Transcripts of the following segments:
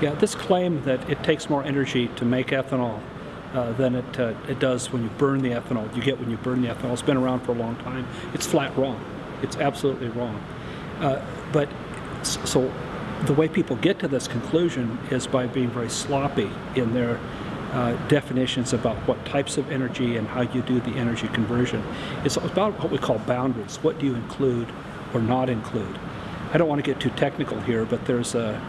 Yeah, this claim that it takes more energy to make ethanol uh, than it, uh, it does when you burn the ethanol, you get when you burn the ethanol, it's been around for a long time. It's flat wrong. It's absolutely wrong. Uh, but so the way people get to this conclusion is by being very sloppy in their uh, definitions about what types of energy and how you do the energy conversion. It's about what we call boundaries. What do you include or not include? I don't want to get too technical here, but there's a,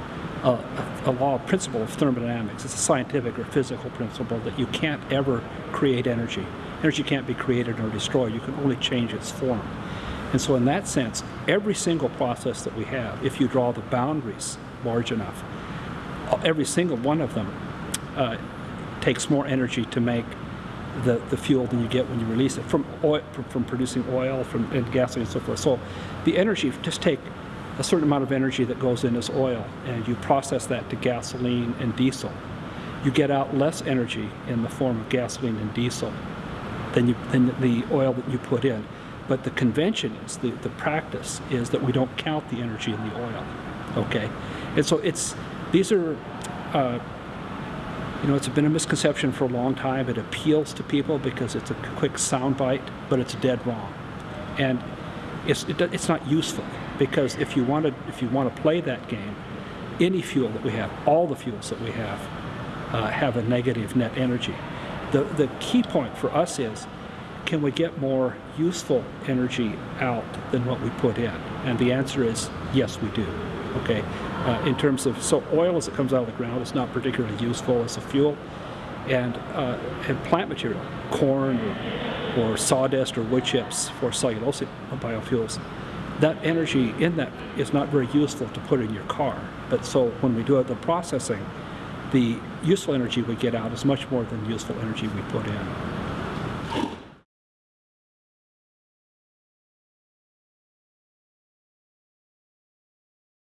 a, a law, principle of thermodynamics. It's a scientific or physical principle that you can't ever create energy. Energy can't be created or destroyed. You can only change its form. And so in that sense, every single process that we have, if you draw the boundaries large enough, every single one of them uh, takes more energy to make the, the fuel than you get when you release it from oil, from, from producing oil, from and gasoline and so forth. So the energy, just take a certain amount of energy that goes in as oil and you process that to gasoline and diesel. You get out less energy in the form of gasoline and diesel than, you, than the oil that you put in. But the convention is, the, the practice is that we don't count the energy in the oil, okay? And so it's, these are, uh, you know, it's been a misconception for a long time. It appeals to people because it's a quick soundbite, but it's dead wrong. And it's, it, it's not useful because if you want to if you want to play that game, any fuel that we have, all the fuels that we have, uh, have a negative net energy. The the key point for us is, can we get more useful energy out than what we put in? And the answer is yes, we do. Okay, uh, in terms of, so oil as it comes out of the ground is not particularly useful as a fuel. And, uh, and plant material, corn or, or sawdust or wood chips for cellulosic biofuels, that energy in that is not very useful to put in your car. But so when we do the processing, the useful energy we get out is much more than the useful energy we put in.